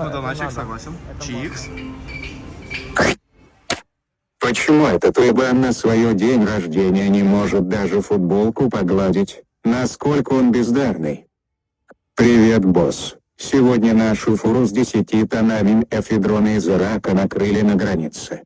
Ладно, Доначик, согласен. Чикс. Почему этот уебан на свое день рождения не может даже футболку погладить? Насколько он бездарный? Привет, босс. Сегодня нашу фуру с десяти тонами эфедрона из Ирака накрыли на границе.